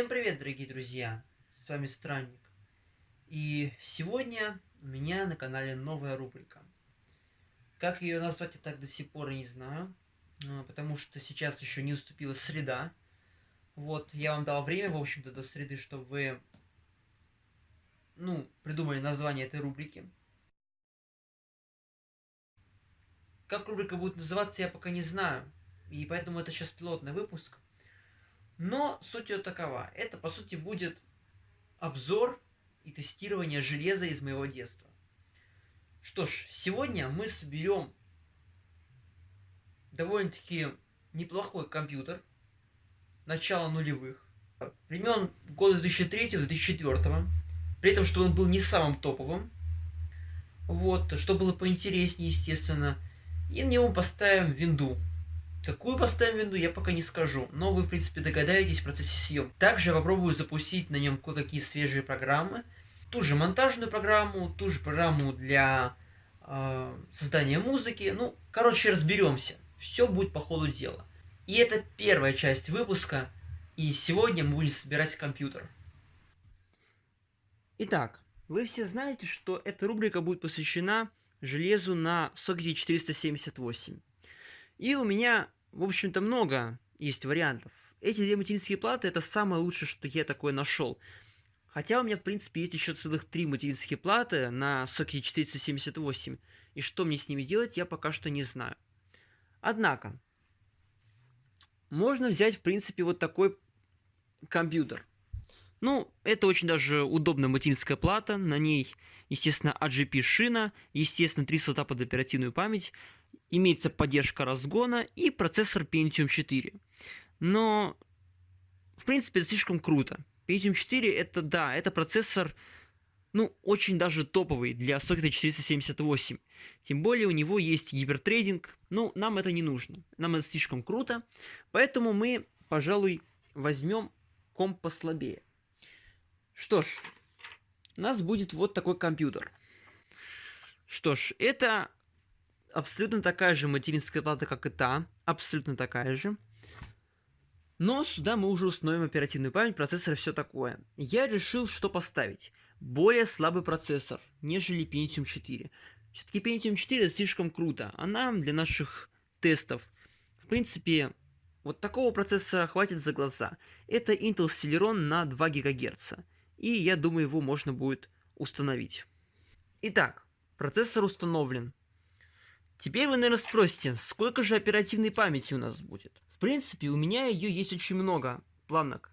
Всем привет, дорогие друзья! С вами Странник. И сегодня у меня на канале новая рубрика. Как ее назвать, я так до сих пор не знаю. А, потому что сейчас еще не уступила среда. Вот, я вам дал время, в общем-то, до среды, чтобы вы, ну, придумали название этой рубрики. Как рубрика будет называться, я пока не знаю. И поэтому это сейчас пилотный выпуск. Но суть ее такова. Это, по сути, будет обзор и тестирование железа из моего детства. Что ж, сегодня мы соберем довольно-таки неплохой компьютер начала нулевых, времен года 2003-2004, при этом, что он был не самым топовым, вот, что было поинтереснее, естественно, и на него поставим винду Какую поставим винду, я пока не скажу, но вы, в принципе, догадаетесь в процессе съемки. Также я попробую запустить на нем кое-какие свежие программы. Ту же монтажную программу, ту же программу для э, создания музыки. Ну, короче, разберемся. Все будет по ходу дела. И это первая часть выпуска, и сегодня мы будем собирать компьютер. Итак, вы все знаете, что эта рубрика будет посвящена железу на сокете 478. И у меня, в общем-то, много есть вариантов. Эти две материнские платы это самое лучшее, что я такое нашел. Хотя у меня, в принципе, есть еще целых три материнские платы на сокете 478. И что мне с ними делать, я пока что не знаю. Однако, можно взять, в принципе, вот такой компьютер. Ну, это очень даже удобная материнская плата. На ней, естественно, AGP шина, естественно, три слота под оперативную память имеется поддержка разгона и процессор Pentium 4. Но, в принципе, это слишком круто. Pentium 4 это, да, это процессор, ну, очень даже топовый для сокета 478. Тем более у него есть гипертрейдинг, ну, нам это не нужно. Нам это слишком круто, поэтому мы, пожалуй, возьмем комп послабее. Что ж, у нас будет вот такой компьютер. Что ж, это абсолютно такая же материнская плата, как и та, абсолютно такая же. Но сюда мы уже установим оперативную память, процессор и все такое. Я решил, что поставить. Более слабый процессор, нежели Pentium 4. Все-таки Pentium 4 слишком круто, а нам для наших тестов, в принципе, вот такого процессора хватит за глаза. Это Intel Celeron на 2 ГГц, и я думаю, его можно будет установить. Итак, процессор установлен. Теперь вы, наверное, спросите, сколько же оперативной памяти у нас будет? В принципе, у меня ее есть очень много планок.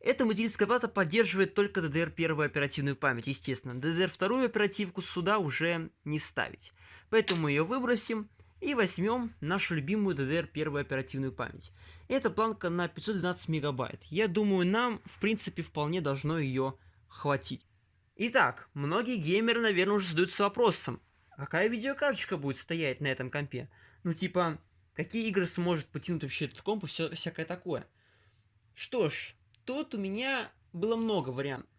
Эта материнская плата поддерживает только DDR1 оперативную память, естественно. DDR2 оперативку сюда уже не ставить. Поэтому мы ее выбросим и возьмем нашу любимую DDR1 оперативную память. Эта планка на 512 мегабайт. Я думаю, нам, в принципе, вполне должно ее хватить. Итак, многие геймеры, наверное, уже задаются вопросом, какая видеокарточка будет стоять на этом компе? Ну, типа, какие игры сможет потянуть вообще этот комп и все, всякое такое. Что ж, тут у меня было много вариантов.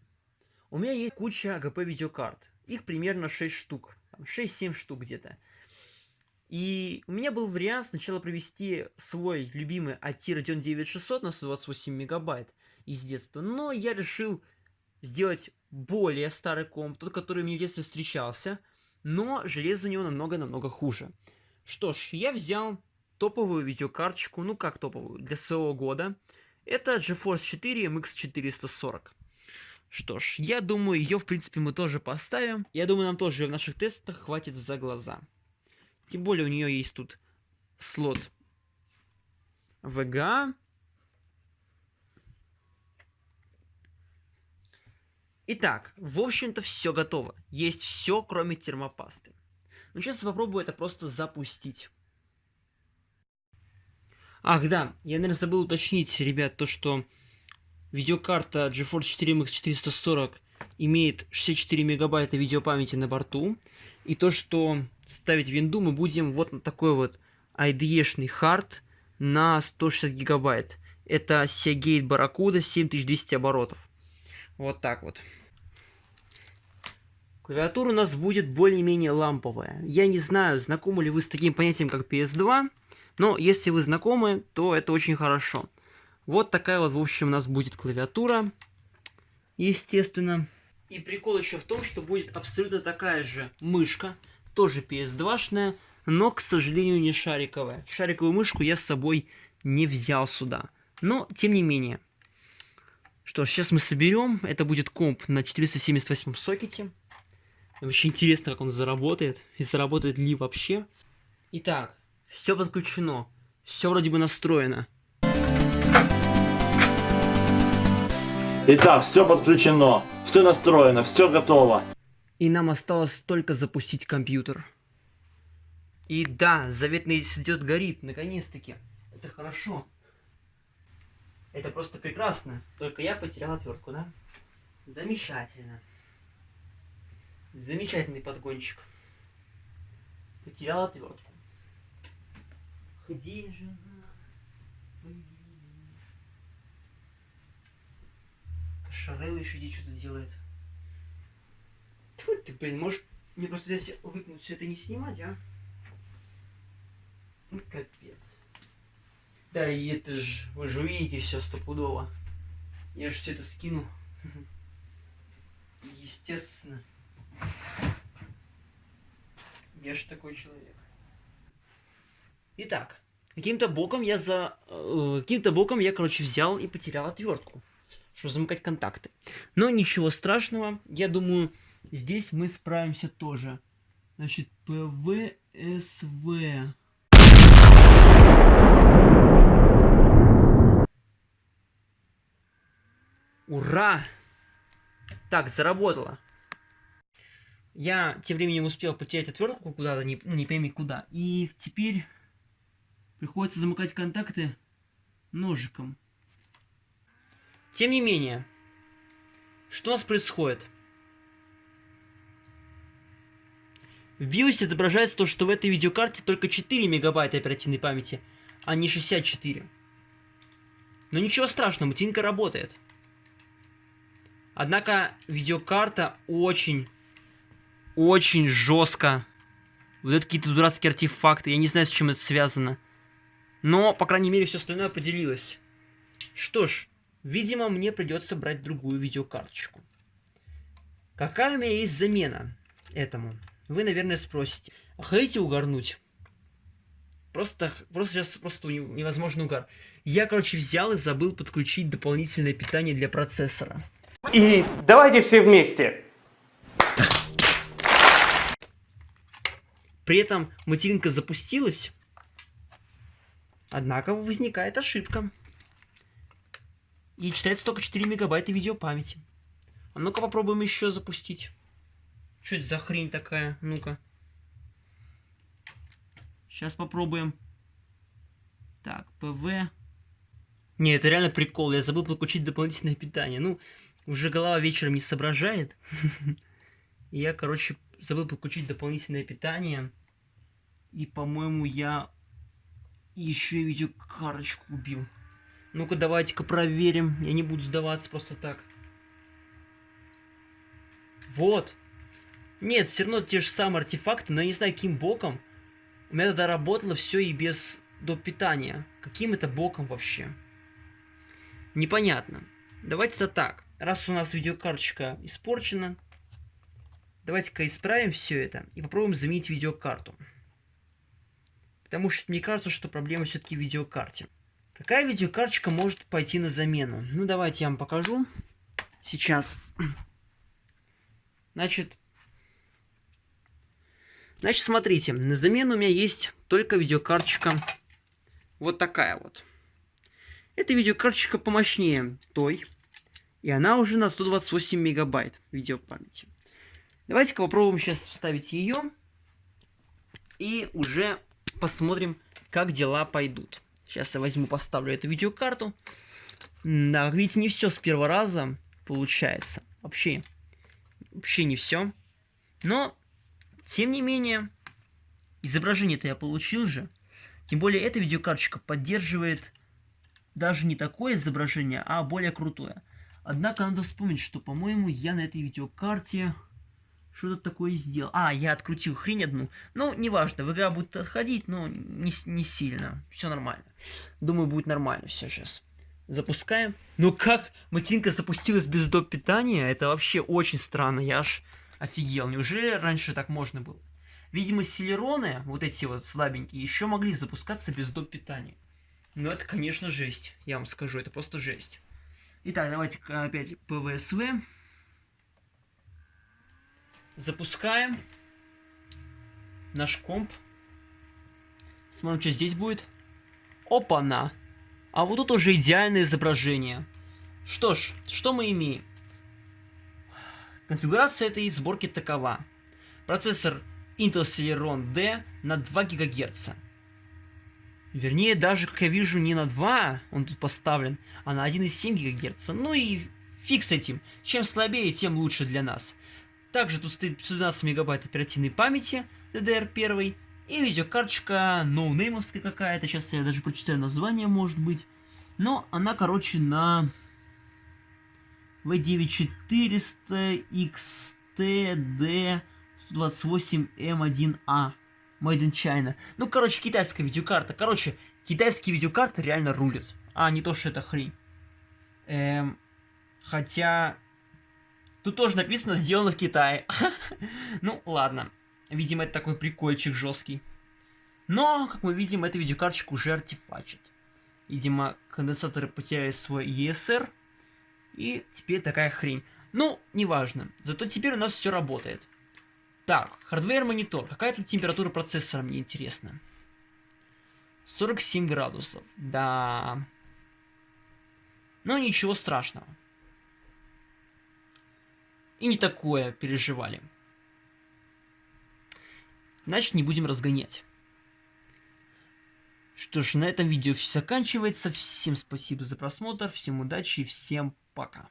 У меня есть куча АГП видеокарт. Их примерно 6 штук. 6-7 штук где-то. И у меня был вариант сначала провести свой любимый AT Radeon 9600 на 128 мегабайт из детства. Но я решил сделать более старый комп, тот, который мне в детстве встречался – но железо у него намного-намного хуже. Что ж, я взял топовую видеокарточку, ну как топовую, для своего года. Это GeForce 4 MX 440. Что ж, я думаю, ее в принципе мы тоже поставим. Я думаю, нам тоже в наших тестах хватит за глаза. Тем более у нее есть тут слот VGA, Итак, в общем-то все готово. Есть все, кроме термопасты. Ну, сейчас попробую это просто запустить. Ах, да, я, наверное, забыл уточнить, ребят, то, что видеокарта GeForce 4 MX 440 имеет 64 мегабайта видеопамяти на борту. И то, что ставить винду мы будем вот на такой вот IDE-шный хард на 160 гигабайт. Это Seagate Barracuda 7200 оборотов. Вот так вот. Клавиатура у нас будет более-менее ламповая. Я не знаю, знакомы ли вы с таким понятием, как PS2, но если вы знакомы, то это очень хорошо. Вот такая вот, в общем, у нас будет клавиатура. Естественно. И прикол еще в том, что будет абсолютно такая же мышка. Тоже PS2-шная, но, к сожалению, не шариковая. Шариковую мышку я с собой не взял сюда. Но, тем не менее. Что ж, сейчас мы соберем. Это будет комп на 478 сокете. Вообще интересно, как он заработает. И заработает ли вообще. Итак, все подключено. Все вроде бы настроено. Итак, все подключено, все настроено, все готово. И нам осталось только запустить компьютер. И да, заветный идет горит, наконец-таки. Это хорошо. Это просто прекрасно. Только я потерял отвертку, да? Замечательно. Замечательный подгончик. Потерял отвертку. Где же она? Шарел еще здесь что-то делает. Тьфу ты, блин, можешь мне просто здесь выкинуть все это не снимать, а? Ну, капец. Да, и это же, вы же увидите все стопудово. Я же все это скину. Естественно. Я же такой человек. Итак, каким-то боком я за... Э, каким-то боком я, короче, взял и потерял отвертку чтобы замыкать контакты. Но ничего страшного, я думаю, здесь мы справимся тоже. Значит, ПВСВ. Ура! Так, заработало. Я тем временем успел потерять отвертку куда-то, не, ну, не пойми куда. И теперь приходится замыкать контакты ножиком. Тем не менее, что у нас происходит? В BIOS отображается то, что в этой видеокарте только 4 мегабайта оперативной памяти, а не 64. Но ничего страшного, мутинка работает. Однако видеокарта очень, очень жестко выдает какие-то дурацкие артефакты. Я не знаю, с чем это связано. Но, по крайней мере, все остальное поделилось. Что ж, Видимо, мне придется брать другую видеокарточку. Какая у меня есть замена этому? Вы, наверное, спросите. А хотите угорнуть? Просто, просто сейчас просто невозможно угар. Я, короче, взял и забыл подключить дополнительное питание для процессора. И давайте все вместе. При этом материнка запустилась, однако возникает ошибка. И читается только 4 мегабайта видеопамяти. А ну-ка попробуем еще запустить. Что это за хрень такая? Ну-ка. Сейчас попробуем. Так, ПВ. Не, это реально прикол. Я забыл подключить дополнительное питание. Ну, уже голова вечером не соображает. И я, короче, забыл подключить дополнительное питание. И, по-моему, я еще и видеокарточку убил. Ну-ка, давайте-ка проверим. Я не буду сдаваться просто так. Вот. Нет, все равно те же самые артефакты, но я не знаю, каким боком. У меня тогда работало все и без доп. питания. Каким это боком вообще? Непонятно. Давайте-то так. Раз у нас видеокарточка испорчена, давайте-ка исправим все это и попробуем заменить видеокарту. Потому что мне кажется, что проблема все-таки в видеокарте. Какая видеокарточка может пойти на замену? Ну, давайте я вам покажу. Сейчас. Значит, значит, смотрите, на замену у меня есть только видеокарточка вот такая вот. Эта видеокарточка помощнее той, и она уже на 128 мегабайт видеопамяти. Давайте-ка попробуем сейчас вставить ее, и уже посмотрим, как дела пойдут. Сейчас я возьму, поставлю эту видеокарту. Да, как видите, не все с первого раза получается. Вообще, вообще не все. Но, тем не менее, изображение-то я получил же. Тем более, эта видеокарточка поддерживает даже не такое изображение, а более крутое. Однако надо вспомнить, что, по-моему, я на этой видеокарте что-то такое сделал. А, я открутил хрень одну. Ну, неважно, в игра будет отходить, но не, не сильно. Все нормально. Думаю, будет нормально все сейчас. Запускаем. Ну как матинка запустилась без доп. питания? Это вообще очень странно. Я аж офигел. Неужели раньше так можно было? Видимо, селероны, вот эти вот слабенькие, еще могли запускаться без доп. питания. Но это, конечно, жесть. Я вам скажу, это просто жесть. Итак, давайте опять ПВСВ. Запускаем наш комп. Смотрим, что здесь будет. Опа-на! А вот тут уже идеальное изображение. Что ж, что мы имеем? Конфигурация этой сборки такова. Процессор Intel Celeron D на 2 ГГц. Вернее, даже, как я вижу, не на 2 он тут поставлен, а на 1,7 ГГц. Ну и фиг с этим. Чем слабее, тем лучше для нас. Также тут стоит 512 мегабайт оперативной памяти DDR1 и видеокарточка ноунеймовская какая-то. Сейчас я даже прочитаю название, может быть. Но она, короче, на V9400 XTD 128M1A. Made in China. Ну, короче, китайская видеокарта. Короче, китайские видеокарты реально рулят. А, не то, что это хрень. Эм, хотя... Тут тоже написано «Сделано в Китае». ну, ладно. Видимо, это такой прикольчик жесткий. Но, как мы видим, эта видеокарточка уже артефачит. Видимо, конденсаторы потеряли свой ESR. И теперь такая хрень. Ну, неважно. Зато теперь у нас все работает. Так, hardware monitor. Какая тут температура процессора, мне интересно. 47 градусов. Да. Но ничего страшного. И не такое переживали. Значит, не будем разгонять. Что ж, на этом видео все заканчивается. Всем спасибо за просмотр, всем удачи и всем пока.